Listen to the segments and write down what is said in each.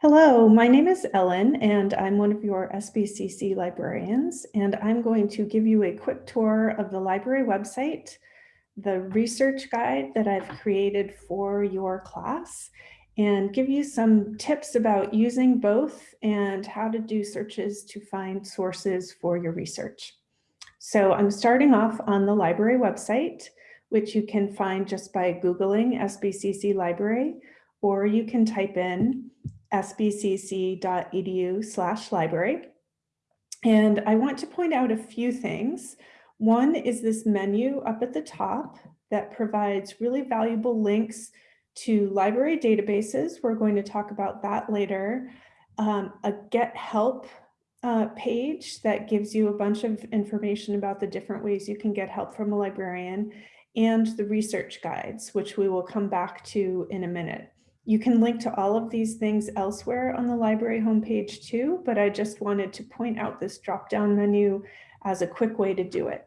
Hello, my name is Ellen and I'm one of your SBCC librarians and I'm going to give you a quick tour of the library website, the research guide that I've created for your class and give you some tips about using both and how to do searches to find sources for your research. So I'm starting off on the library website, which you can find just by Googling SBCC library, or you can type in sbcc.edu slash library. And I want to point out a few things. One is this menu up at the top that provides really valuable links to library databases. We're going to talk about that later. Um, a get help uh, page that gives you a bunch of information about the different ways you can get help from a librarian and the research guides, which we will come back to in a minute. You can link to all of these things elsewhere on the library homepage too, but I just wanted to point out this drop-down menu as a quick way to do it.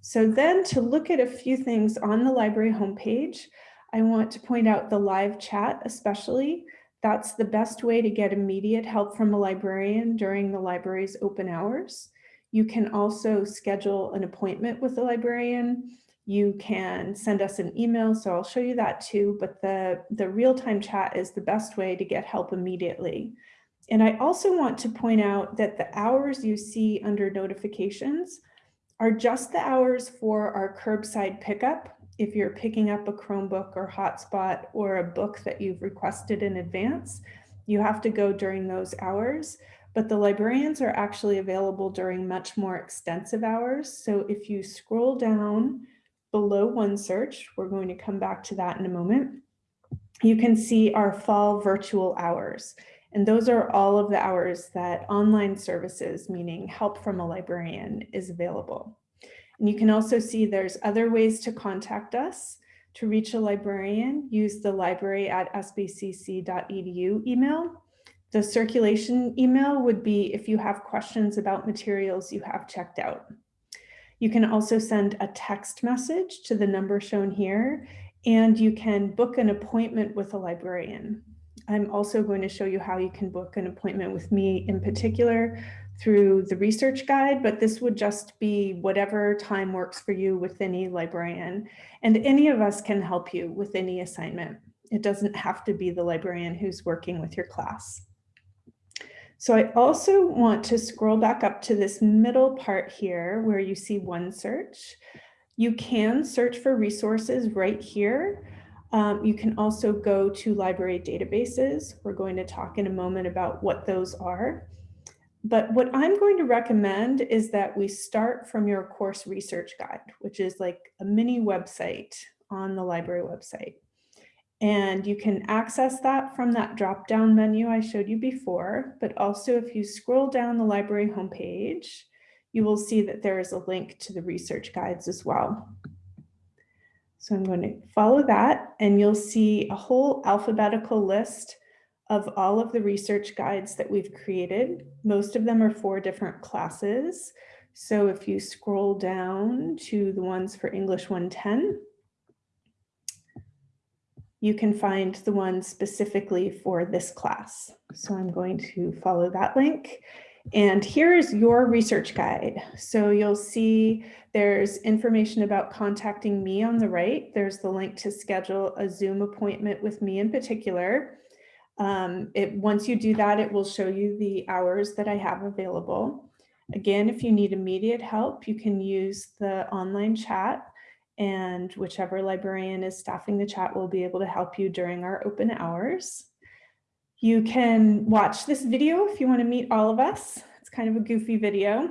So then to look at a few things on the library homepage, I want to point out the live chat especially. That's the best way to get immediate help from a librarian during the library's open hours. You can also schedule an appointment with a librarian you can send us an email, so I'll show you that too, but the, the real-time chat is the best way to get help immediately. And I also want to point out that the hours you see under notifications are just the hours for our curbside pickup. If you're picking up a Chromebook or hotspot or a book that you've requested in advance, you have to go during those hours but the librarians are actually available during much more extensive hours. So if you scroll down below OneSearch, we're going to come back to that in a moment, you can see our fall virtual hours. And those are all of the hours that online services, meaning help from a librarian, is available. And you can also see there's other ways to contact us. To reach a librarian, use the library at sbcc.edu email. The circulation email would be if you have questions about materials you have checked out. You can also send a text message to the number shown here, and you can book an appointment with a librarian. I'm also going to show you how you can book an appointment with me in particular through the research guide, but this would just be whatever time works for you with any librarian. And any of us can help you with any assignment. It doesn't have to be the librarian who's working with your class. So I also want to scroll back up to this middle part here where you see OneSearch. You can search for resources right here. Um, you can also go to library databases. We're going to talk in a moment about what those are. But what I'm going to recommend is that we start from your course research guide, which is like a mini website on the library website. And you can access that from that drop-down menu I showed you before, but also if you scroll down the library homepage, you will see that there is a link to the research guides as well. So I'm going to follow that and you'll see a whole alphabetical list of all of the research guides that we've created. Most of them are for different classes. So if you scroll down to the ones for English 110, you can find the one specifically for this class. So I'm going to follow that link. And here's your research guide. So you'll see there's information about contacting me on the right. There's the link to schedule a Zoom appointment with me in particular. Um, it, once you do that, it will show you the hours that I have available. Again, if you need immediate help, you can use the online chat and whichever librarian is staffing the chat will be able to help you during our open hours. You can watch this video if you want to meet all of us. It's kind of a goofy video.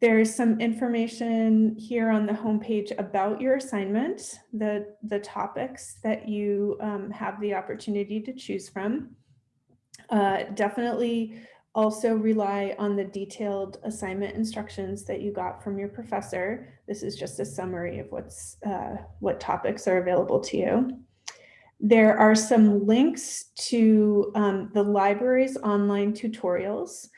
There's some information here on the homepage about your assignment, the, the topics that you um, have the opportunity to choose from. Uh, definitely also rely on the detailed assignment instructions that you got from your professor. This is just a summary of what's uh, what topics are available to you. There are some links to um, the library's online tutorials,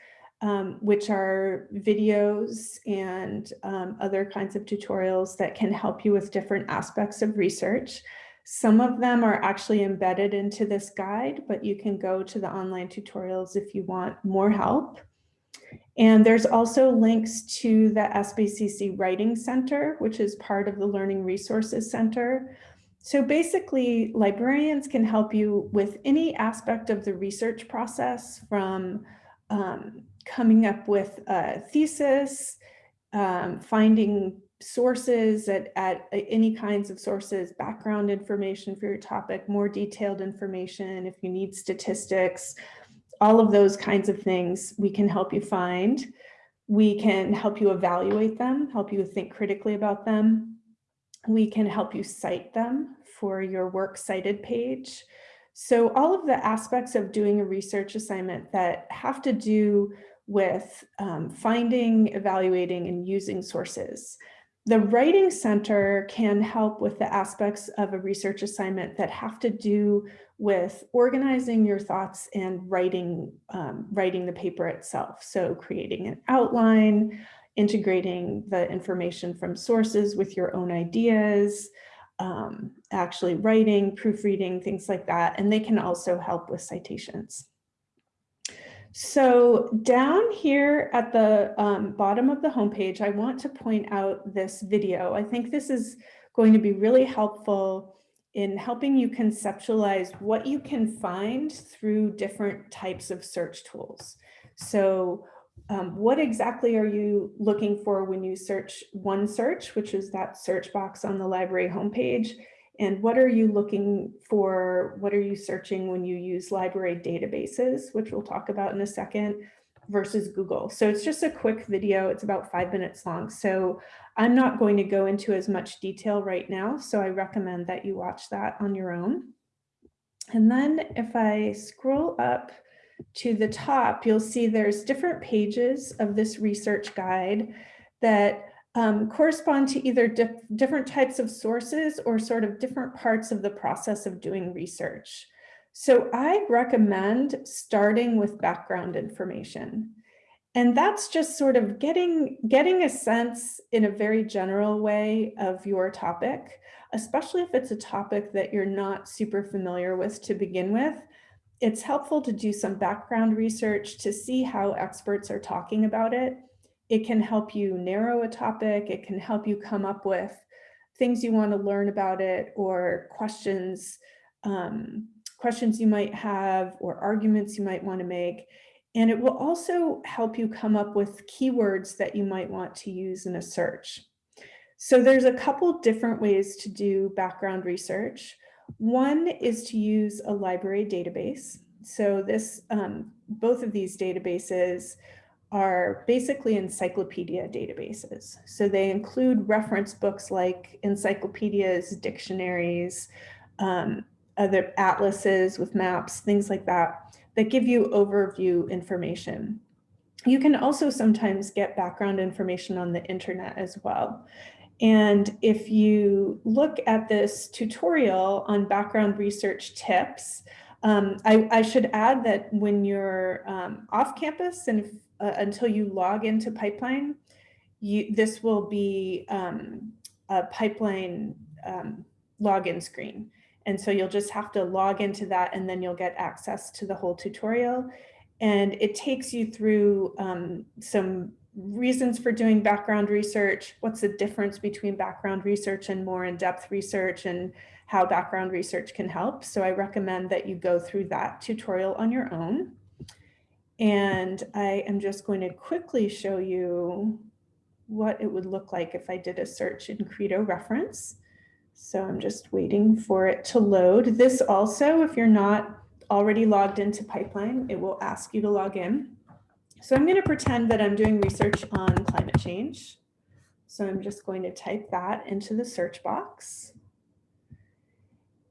um, which are videos and um, other kinds of tutorials that can help you with different aspects of research. Some of them are actually embedded into this guide, but you can go to the online tutorials if you want more help. And there's also links to the SBCC Writing Center, which is part of the Learning Resources Center. So basically, librarians can help you with any aspect of the research process from um, coming up with a thesis, um, finding sources at, at any kinds of sources, background information for your topic, more detailed information, if you need statistics, all of those kinds of things we can help you find. We can help you evaluate them, help you think critically about them. We can help you cite them for your works cited page. So all of the aspects of doing a research assignment that have to do with um, finding, evaluating, and using sources. The Writing Center can help with the aspects of a research assignment that have to do with organizing your thoughts and writing, um, writing the paper itself. So creating an outline, integrating the information from sources with your own ideas, um, actually writing, proofreading, things like that. And they can also help with citations. So down here at the um, bottom of the homepage, I want to point out this video. I think this is going to be really helpful in helping you conceptualize what you can find through different types of search tools. So um, what exactly are you looking for when you search OneSearch, which is that search box on the library homepage? And what are you looking for? What are you searching when you use library databases, which we'll talk about in a second, versus Google. So it's just a quick video. It's about five minutes long. So I'm not going to go into as much detail right now. So I recommend that you watch that on your own. And then if I scroll up to the top, you'll see there's different pages of this research guide that um, correspond to either dif different types of sources or sort of different parts of the process of doing research. So I recommend starting with background information. And that's just sort of getting, getting a sense in a very general way of your topic, especially if it's a topic that you're not super familiar with to begin with. It's helpful to do some background research to see how experts are talking about it it can help you narrow a topic. It can help you come up with things you want to learn about it or questions, um, questions you might have or arguments you might want to make. And it will also help you come up with keywords that you might want to use in a search. So there's a couple different ways to do background research. One is to use a library database. So this, um, both of these databases are basically encyclopedia databases. So they include reference books like encyclopedias, dictionaries, um, other atlases with maps, things like that, that give you overview information. You can also sometimes get background information on the internet as well. And if you look at this tutorial on background research tips, um, I, I, should add that when you're um, off campus and if uh, until you log into Pipeline, you, this will be um, a Pipeline um, login screen. And so you'll just have to log into that and then you'll get access to the whole tutorial. And it takes you through um, some reasons for doing background research, what's the difference between background research and more in-depth research and how background research can help. So I recommend that you go through that tutorial on your own. And I am just going to quickly show you what it would look like if I did a search in Credo reference. So I'm just waiting for it to load. This also, if you're not already logged into Pipeline, it will ask you to log in. So I'm going to pretend that I'm doing research on climate change. So I'm just going to type that into the search box.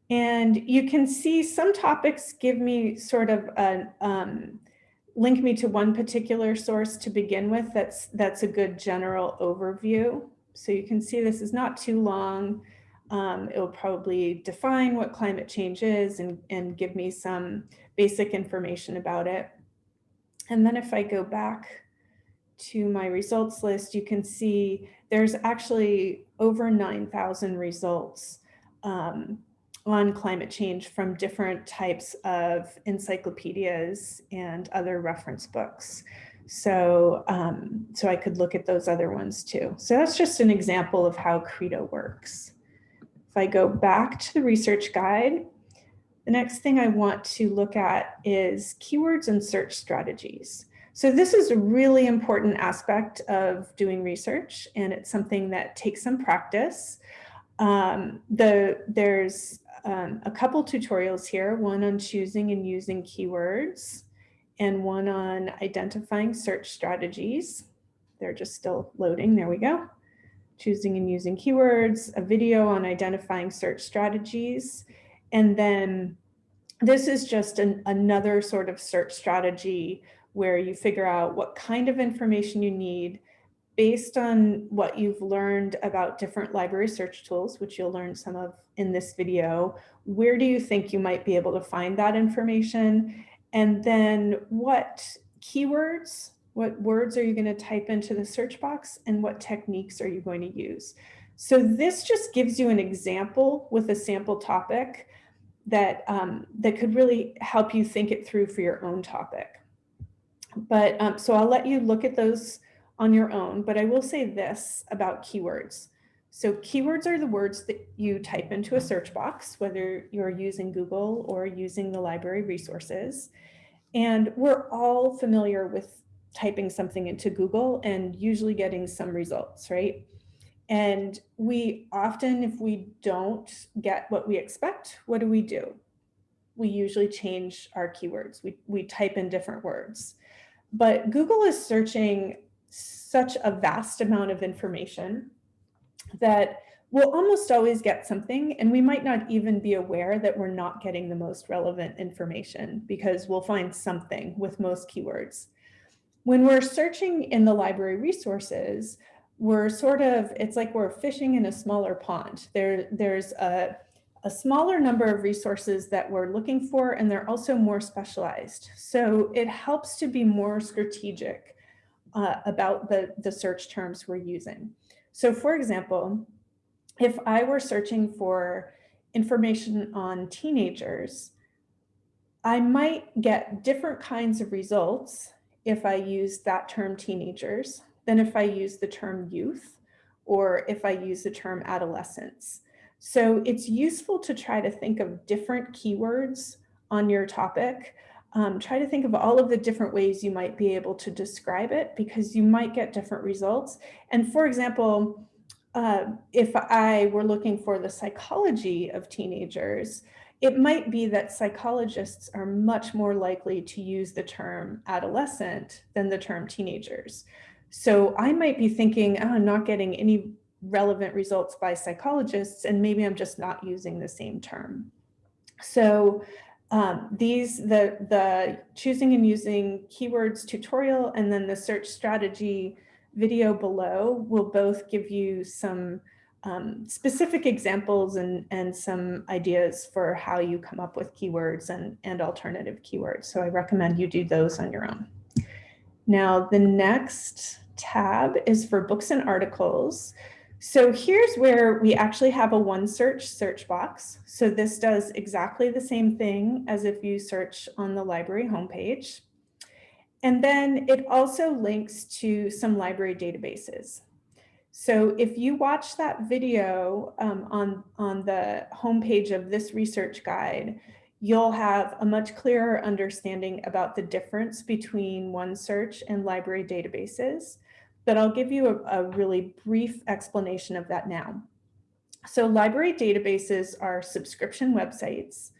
And you can see some topics give me sort of an, um, link me to one particular source to begin with. That's, that's a good general overview. So you can see this is not too long. Um, it will probably define what climate change is and, and give me some basic information about it. And then if I go back to my results list, you can see there's actually over 9,000 results um, on climate change from different types of encyclopedias and other reference books. So, um, so I could look at those other ones too. So that's just an example of how Credo works. If I go back to the research guide, the next thing I want to look at is keywords and search strategies. So this is a really important aspect of doing research and it's something that takes some practice. Um, the, there's um, a couple tutorials here, one on choosing and using keywords and one on identifying search strategies. They're just still loading, there we go. Choosing and using keywords, a video on identifying search strategies, and then this is just an, another sort of search strategy where you figure out what kind of information you need based on what you've learned about different library search tools, which you'll learn some of in this video, where do you think you might be able to find that information? And then what keywords, what words are you going to type into the search box and what techniques are you going to use? So this just gives you an example with a sample topic that, um, that could really help you think it through for your own topic. But um, so I'll let you look at those on your own, but I will say this about keywords. So keywords are the words that you type into a search box, whether you're using Google or using the library resources. And we're all familiar with typing something into Google and usually getting some results, right? And we often, if we don't get what we expect, what do we do? We usually change our keywords. We, we type in different words. But Google is searching such a vast amount of information that we'll almost always get something and we might not even be aware that we're not getting the most relevant information because we'll find something with most keywords. When we're searching in the library resources, we're sort of, it's like we're fishing in a smaller pond. There, there's a, a smaller number of resources that we're looking for and they're also more specialized. So it helps to be more strategic uh, about the, the search terms we're using. So for example, if I were searching for information on teenagers, I might get different kinds of results if I use that term teenagers than if I use the term youth or if I use the term adolescence. So it's useful to try to think of different keywords on your topic um, try to think of all of the different ways you might be able to describe it because you might get different results. And for example, uh, if I were looking for the psychology of teenagers, it might be that psychologists are much more likely to use the term adolescent than the term teenagers. So I might be thinking, oh, I'm not getting any relevant results by psychologists, and maybe I'm just not using the same term. So um, these, the, the choosing and using keywords tutorial and then the search strategy video below will both give you some um, specific examples and, and some ideas for how you come up with keywords and, and alternative keywords. So I recommend you do those on your own. Now, the next tab is for books and articles. So here's where we actually have a OneSearch search box. So this does exactly the same thing as if you search on the library homepage. And then it also links to some library databases. So if you watch that video um, on, on the homepage of this research guide, you'll have a much clearer understanding about the difference between OneSearch and library databases but I'll give you a, a really brief explanation of that now. So library databases are subscription websites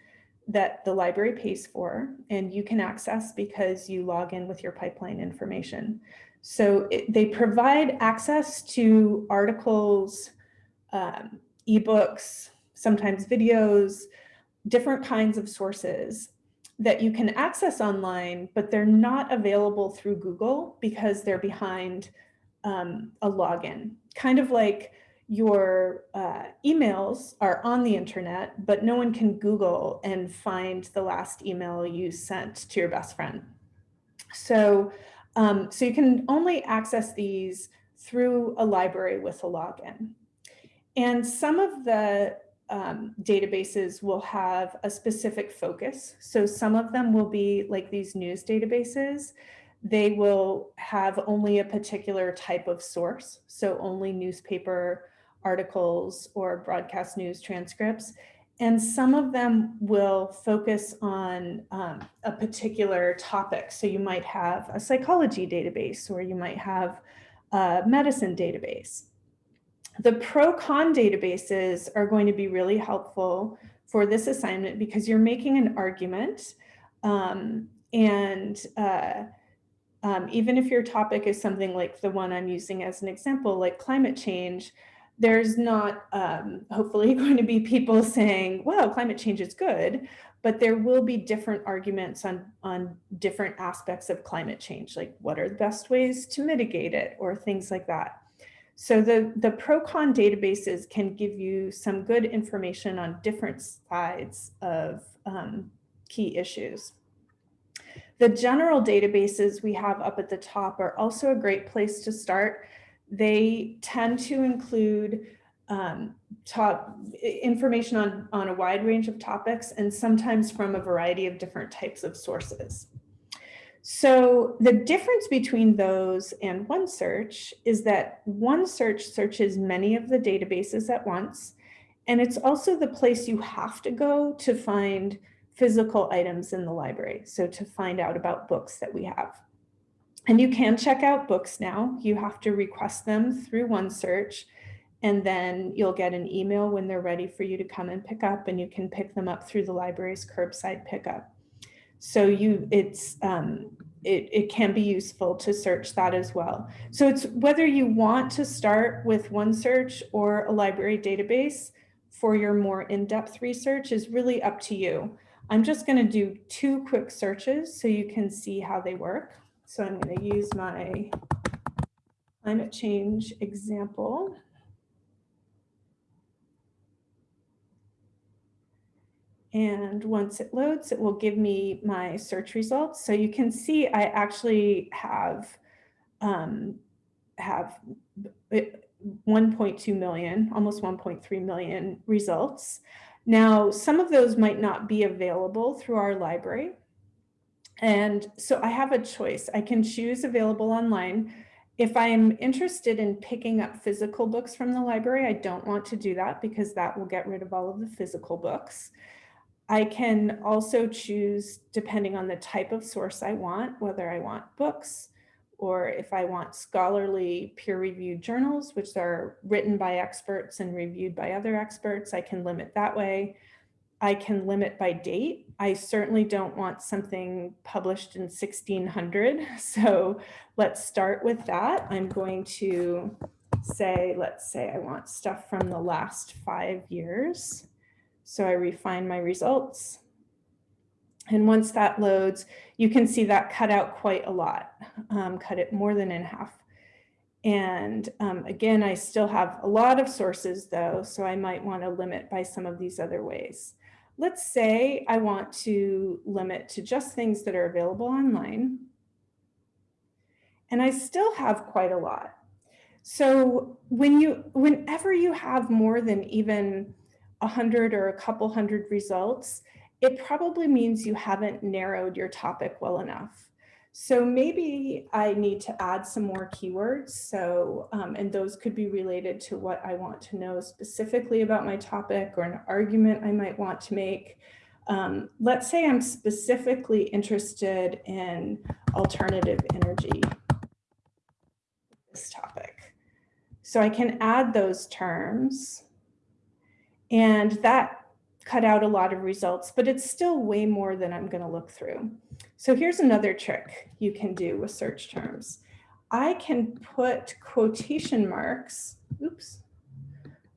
that the library pays for and you can access because you log in with your pipeline information. So it, they provide access to articles, um, ebooks, sometimes videos, different kinds of sources that you can access online, but they're not available through Google because they're behind um, a login, kind of like your uh, emails are on the internet, but no one can Google and find the last email you sent to your best friend. So, um, so you can only access these through a library with a login. And some of the um, databases will have a specific focus. So some of them will be like these news databases. They will have only a particular type of source. So only newspaper articles or broadcast news transcripts. And some of them will focus on um, a particular topic. So you might have a psychology database or you might have a medicine database. The pro-con databases are going to be really helpful for this assignment because you're making an argument um, and uh, um, even if your topic is something like the one I'm using as an example, like climate change, there's not um, hopefully going to be people saying, well, climate change is good, but there will be different arguments on, on different aspects of climate change, like what are the best ways to mitigate it or things like that. So the, the pro-con databases can give you some good information on different sides of um, key issues. The general databases we have up at the top are also a great place to start they tend to include um, top information on, on a wide range of topics and sometimes from a variety of different types of sources. So the difference between those and OneSearch is that OneSearch searches many of the databases at once, and it's also the place you have to go to find physical items in the library. So to find out about books that we have. And you can check out books now. You have to request them through OneSearch and then you'll get an email when they're ready for you to come and pick up and you can pick them up through the library's curbside pickup. So you, it's, um, it, it can be useful to search that as well. So it's whether you want to start with OneSearch or a library database for your more in-depth research is really up to you. I'm just gonna do two quick searches so you can see how they work. So I'm going to use my climate change example. And once it loads, it will give me my search results. So you can see I actually have um, have 1.2 million, almost 1.3 million results. Now, some of those might not be available through our library. And so I have a choice. I can choose available online. If I'm interested in picking up physical books from the library, I don't want to do that because that will get rid of all of the physical books. I can also choose, depending on the type of source I want, whether I want books or if I want scholarly peer-reviewed journals, which are written by experts and reviewed by other experts, I can limit that way. I can limit by date. I certainly don't want something published in 1600. So let's start with that. I'm going to say, let's say I want stuff from the last five years. So I refine my results. And once that loads, you can see that cut out quite a lot, um, cut it more than in half. And um, again, I still have a lot of sources though, so I might want to limit by some of these other ways let's say I want to limit to just things that are available online. And I still have quite a lot. So when you, whenever you have more than even a hundred or a couple hundred results, it probably means you haven't narrowed your topic well enough. So maybe I need to add some more keywords. So, um, and those could be related to what I want to know specifically about my topic or an argument I might want to make. Um, let's say I'm specifically interested in alternative energy, this topic. So I can add those terms and that cut out a lot of results, but it's still way more than I'm gonna look through. So here's another trick you can do with search terms. I can put quotation marks, oops,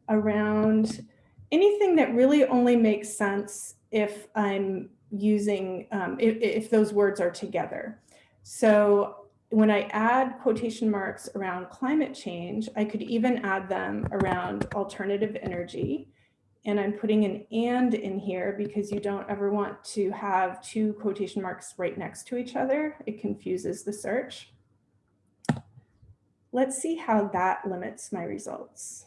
around anything that really only makes sense if I'm using, um, if, if those words are together. So when I add quotation marks around climate change, I could even add them around alternative energy and I'm putting an and in here because you don't ever want to have two quotation marks right next to each other. It confuses the search. Let's see how that limits my results.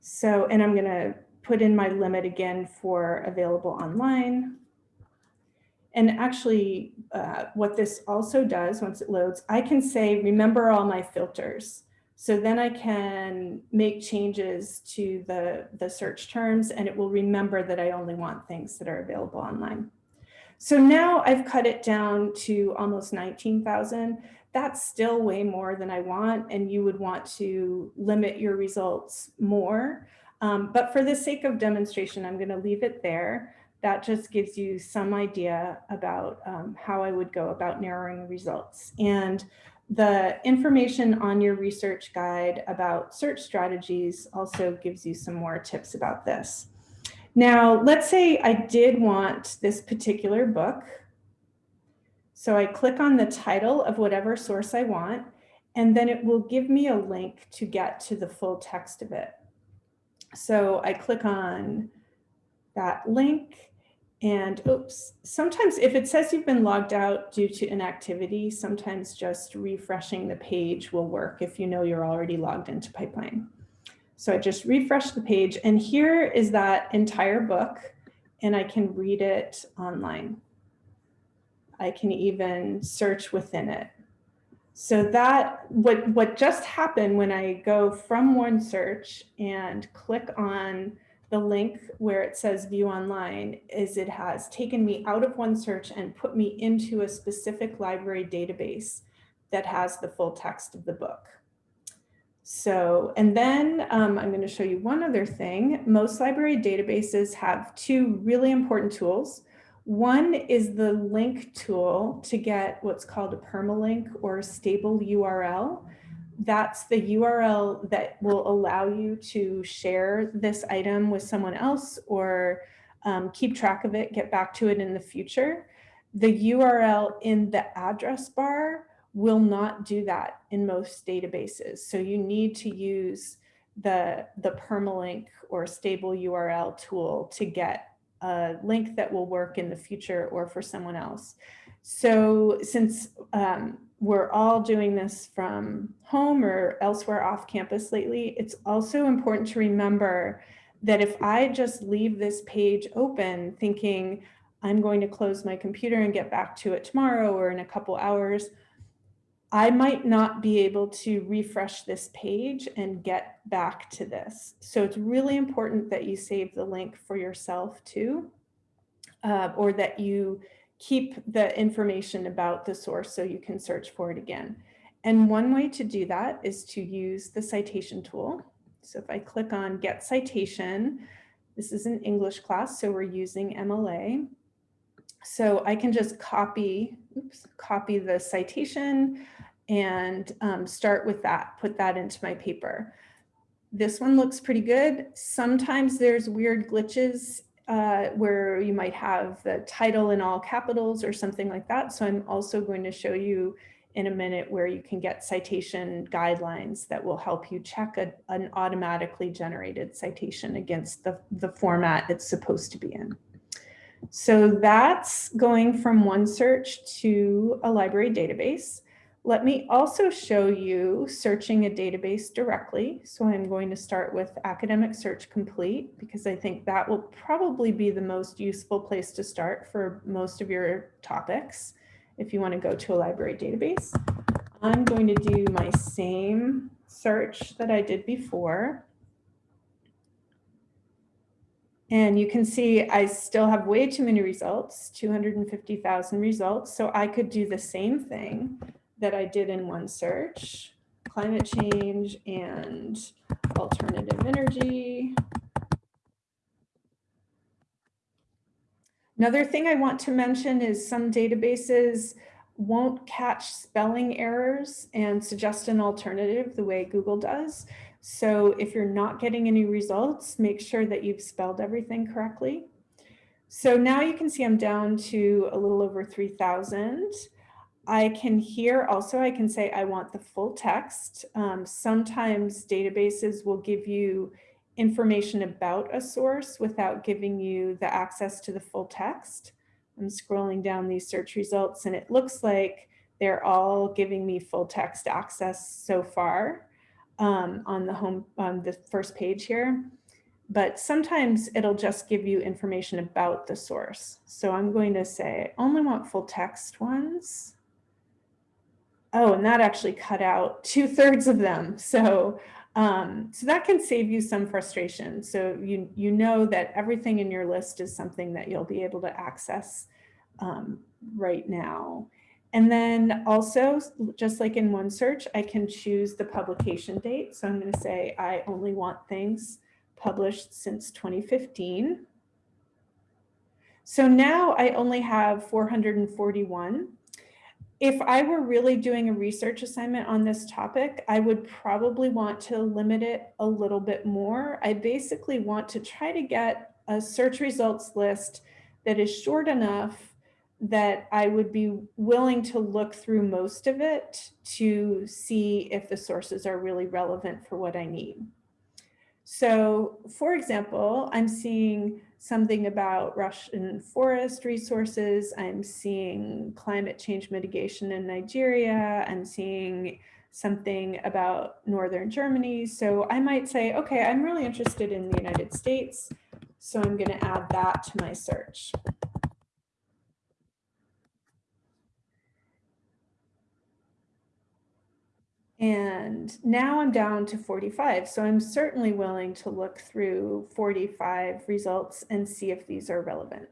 So, and I'm going to put in my limit again for available online. And actually, uh, what this also does once it loads, I can say, remember all my filters. So then I can make changes to the, the search terms and it will remember that I only want things that are available online. So now I've cut it down to almost 19,000. That's still way more than I want and you would want to limit your results more. Um, but for the sake of demonstration, I'm gonna leave it there. That just gives you some idea about um, how I would go about narrowing results. And the information on your research guide about search strategies also gives you some more tips about this. Now, let's say I did want this particular book. So I click on the title of whatever source I want, and then it will give me a link to get to the full text of it. So I click on that link and oops, sometimes if it says you've been logged out due to inactivity, sometimes just refreshing the page will work if you know you're already logged into Pipeline. So I just refresh the page and here is that entire book and I can read it online. I can even search within it. So that what, what just happened when I go from OneSearch and click on the link where it says view online is it has taken me out of OneSearch and put me into a specific library database that has the full text of the book. So, and then um, I'm going to show you one other thing. Most library databases have two really important tools. One is the link tool to get what's called a permalink or a stable URL that's the URL that will allow you to share this item with someone else or um, keep track of it, get back to it in the future. The URL in the address bar will not do that in most databases. So you need to use the, the permalink or stable URL tool to get a link that will work in the future or for someone else. So since um, we're all doing this from home or elsewhere off campus lately, it's also important to remember that if I just leave this page open thinking I'm going to close my computer and get back to it tomorrow or in a couple hours, I might not be able to refresh this page and get back to this. So it's really important that you save the link for yourself too, uh, or that you keep the information about the source so you can search for it again. And one way to do that is to use the citation tool. So if I click on get citation, this is an English class, so we're using MLA. So I can just copy, oops, copy the citation and um, start with that, put that into my paper. This one looks pretty good. Sometimes there's weird glitches uh, where you might have the title in all capitals or something like that. So I'm also going to show you in a minute where you can get citation guidelines that will help you check a, an automatically generated citation against the, the format it's supposed to be in. So that's going from OneSearch to a library database. Let me also show you searching a database directly. So I'm going to start with Academic Search Complete because I think that will probably be the most useful place to start for most of your topics if you want to go to a library database. I'm going to do my same search that I did before. And you can see I still have way too many results, 250,000 results. So I could do the same thing that I did in OneSearch, climate change and alternative energy. Another thing I want to mention is some databases won't catch spelling errors and suggest an alternative the way Google does. So if you're not getting any results, make sure that you've spelled everything correctly. So now you can see I'm down to a little over 3,000. I can here also, I can say I want the full text. Um, sometimes databases will give you information about a source without giving you the access to the full text. I'm scrolling down these search results and it looks like they're all giving me full text access so far um, on the home on the first page here. but sometimes it'll just give you information about the source. So I'm going to say, I only want full text ones. Oh, and that actually cut out two thirds of them. So, um, so that can save you some frustration. So you, you know that everything in your list is something that you'll be able to access um, right now. And then also, just like in OneSearch, I can choose the publication date. So I'm going to say I only want things published since 2015. So now I only have 441. If I were really doing a research assignment on this topic, I would probably want to limit it a little bit more. I basically want to try to get a search results list that is short enough that I would be willing to look through most of it to see if the sources are really relevant for what I need. So for example, I'm seeing something about Russian forest resources. I'm seeing climate change mitigation in Nigeria. I'm seeing something about Northern Germany. So I might say, okay, I'm really interested in the United States. So I'm gonna add that to my search. And now I'm down to 45. So I'm certainly willing to look through 45 results and see if these are relevant.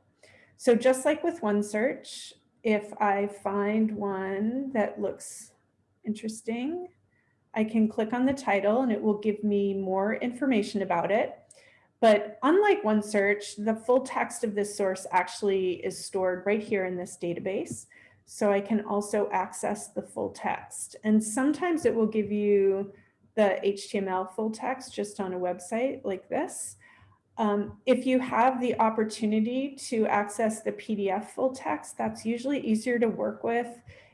So just like with OneSearch, if I find one that looks interesting, I can click on the title and it will give me more information about it. But unlike OneSearch, the full text of this source actually is stored right here in this database. So I can also access the full text. And sometimes it will give you the HTML full text just on a website like this. Um, if you have the opportunity to access the PDF full text, that's usually easier to work with.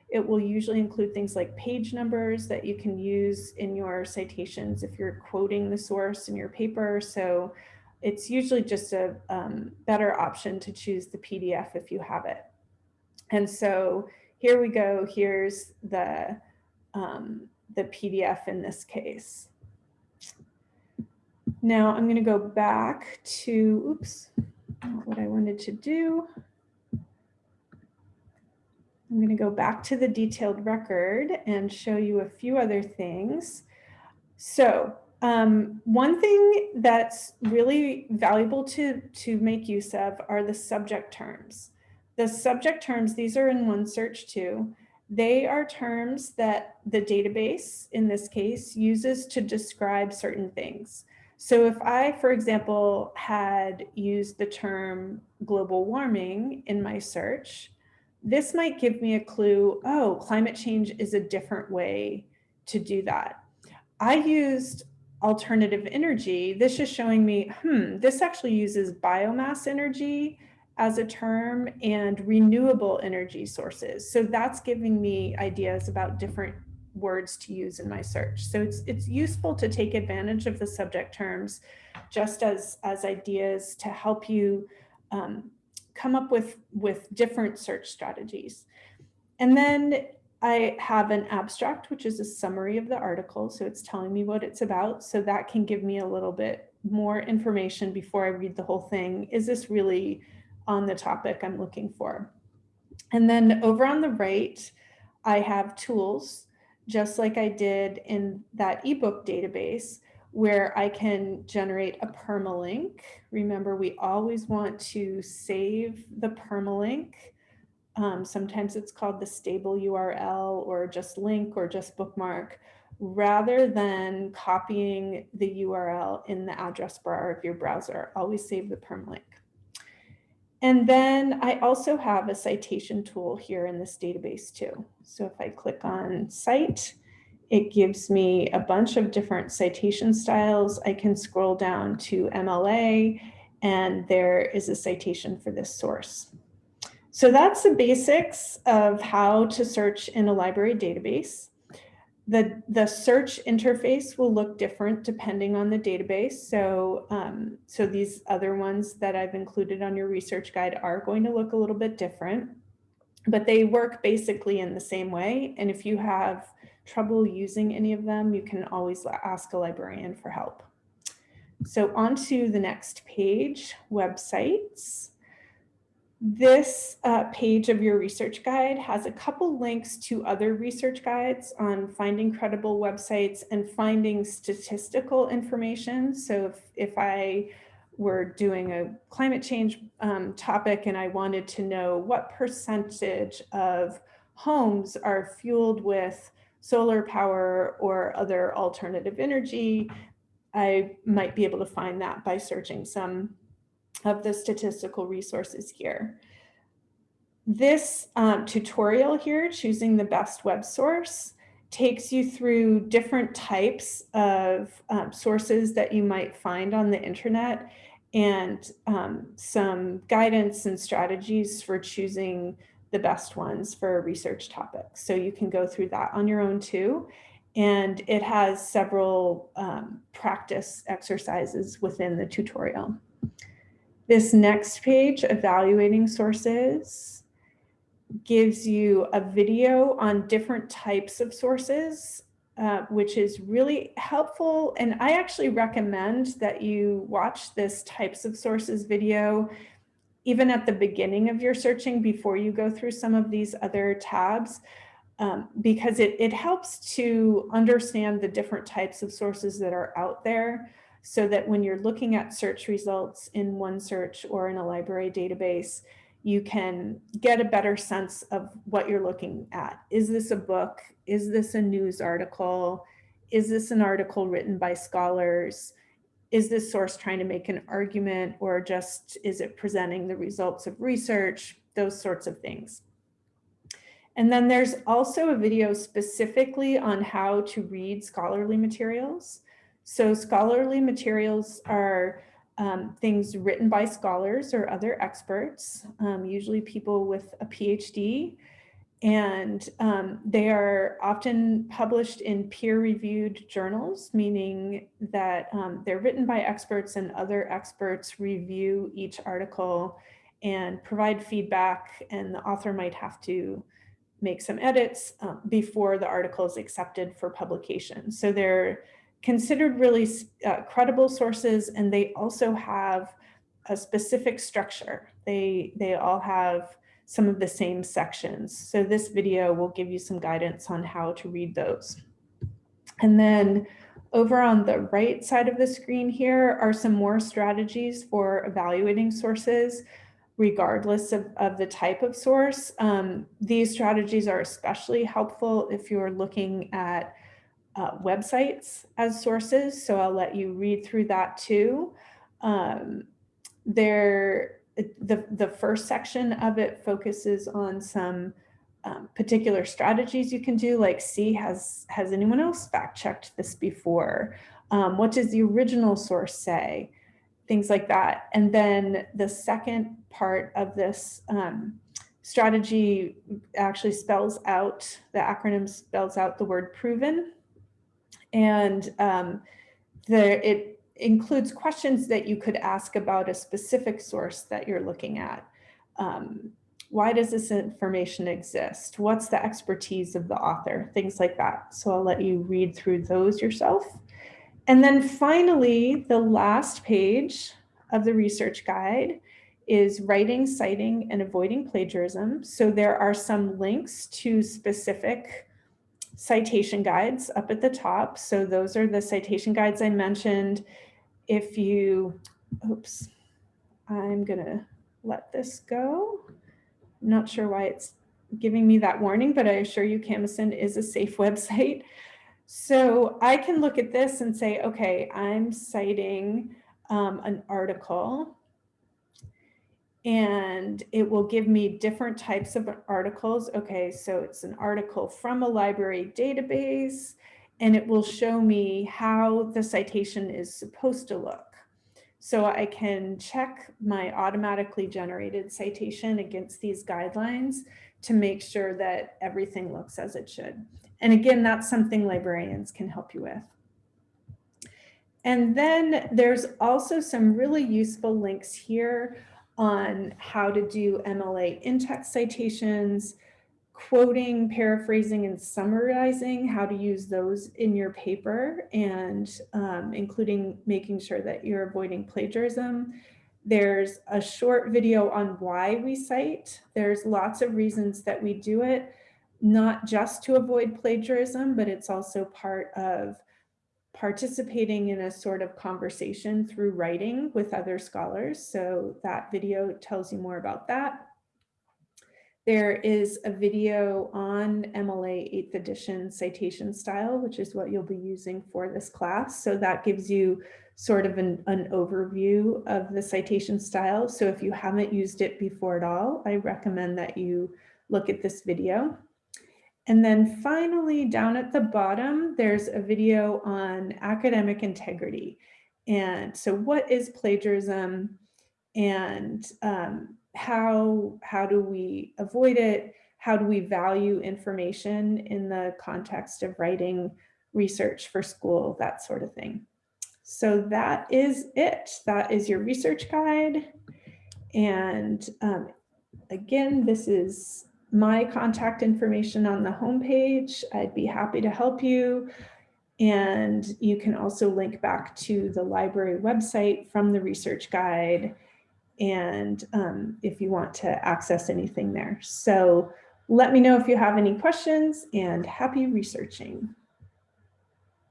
It will usually include things like page numbers that you can use in your citations if you're quoting the source in your paper. So it's usually just a um, better option to choose the PDF if you have it. And so here we go. Here's the, um, the PDF in this case. Now I'm going to go back to, oops, what I wanted to do. I'm going to go back to the detailed record and show you a few other things. So um, one thing that's really valuable to, to make use of are the subject terms. The subject terms, these are in OneSearch too. They are terms that the database, in this case, uses to describe certain things. So if I, for example, had used the term global warming in my search, this might give me a clue, oh, climate change is a different way to do that. I used alternative energy. This is showing me, hmm, this actually uses biomass energy as a term and renewable energy sources. So that's giving me ideas about different words to use in my search. So it's, it's useful to take advantage of the subject terms just as, as ideas to help you um, come up with, with different search strategies. And then I have an abstract, which is a summary of the article. So it's telling me what it's about. So that can give me a little bit more information before I read the whole thing. Is this really on the topic I'm looking for. And then over on the right, I have tools, just like I did in that ebook database, where I can generate a permalink. Remember, we always want to save the permalink. Um, sometimes it's called the stable URL or just link or just bookmark, rather than copying the URL in the address bar of your browser. Always save the permalink. And then I also have a citation tool here in this database too. So if I click on cite, it gives me a bunch of different citation styles. I can scroll down to MLA and there is a citation for this source. So that's the basics of how to search in a library database. The, the search interface will look different depending on the database. So, um, so these other ones that I've included on your research guide are going to look a little bit different, but they work basically in the same way. And if you have trouble using any of them, you can always ask a librarian for help. So onto the next page, websites. This uh, page of your research guide has a couple links to other research guides on finding credible websites and finding statistical information. So if, if I were doing a climate change um, topic and I wanted to know what percentage of homes are fueled with solar power or other alternative energy, I might be able to find that by searching some of the statistical resources here. This um, tutorial here, choosing the best web source, takes you through different types of um, sources that you might find on the internet and um, some guidance and strategies for choosing the best ones for research topic. So you can go through that on your own too. And it has several um, practice exercises within the tutorial. This next page, evaluating sources, gives you a video on different types of sources, uh, which is really helpful. And I actually recommend that you watch this types of sources video even at the beginning of your searching before you go through some of these other tabs, um, because it, it helps to understand the different types of sources that are out there so that when you're looking at search results in OneSearch or in a library database, you can get a better sense of what you're looking at. Is this a book? Is this a news article? Is this an article written by scholars? Is this source trying to make an argument or just is it presenting the results of research? Those sorts of things. And then there's also a video specifically on how to read scholarly materials. So scholarly materials are um, things written by scholars or other experts, um, usually people with a PhD, and um, they are often published in peer-reviewed journals, meaning that um, they're written by experts and other experts review each article and provide feedback, and the author might have to make some edits uh, before the article is accepted for publication. So they're considered really uh, credible sources and they also have a specific structure. They, they all have some of the same sections. So this video will give you some guidance on how to read those. And then over on the right side of the screen here are some more strategies for evaluating sources regardless of, of the type of source. Um, these strategies are especially helpful if you're looking at uh, websites as sources. So I'll let you read through that too. Um, there, the, the first section of it focuses on some um, particular strategies you can do, like see, has, has anyone else fact checked this before? Um, what does the original source say? Things like that. And then the second part of this um, strategy actually spells out, the acronym spells out the word proven and um, it includes questions that you could ask about a specific source that you're looking at. Um, why does this information exist? What's the expertise of the author? Things like that. So I'll let you read through those yourself. And then finally, the last page of the research guide is writing, citing, and avoiding plagiarism. So there are some links to specific citation guides up at the top. So those are the citation guides I mentioned. If you, oops, I'm gonna let this go. I'm not sure why it's giving me that warning, but I assure you Camosun is a safe website. So I can look at this and say, okay, I'm citing um, an article and it will give me different types of articles. Okay, so it's an article from a library database, and it will show me how the citation is supposed to look. So I can check my automatically generated citation against these guidelines to make sure that everything looks as it should. And again, that's something librarians can help you with. And then there's also some really useful links here on how to do MLA in-text citations, quoting, paraphrasing, and summarizing how to use those in your paper and um, including making sure that you're avoiding plagiarism. There's a short video on why we cite. There's lots of reasons that we do it, not just to avoid plagiarism, but it's also part of participating in a sort of conversation through writing with other scholars. So that video tells you more about that. There is a video on MLA 8th edition citation style, which is what you'll be using for this class. So that gives you sort of an, an overview of the citation style. So if you haven't used it before at all, I recommend that you look at this video. And then finally, down at the bottom, there's a video on academic integrity. And so what is plagiarism and um, how, how do we avoid it? How do we value information in the context of writing research for school, that sort of thing. So that is it. That is your research guide. And um, again, this is my contact information on the homepage. I'd be happy to help you. And you can also link back to the library website from the research guide and um, if you want to access anything there. So let me know if you have any questions and happy researching.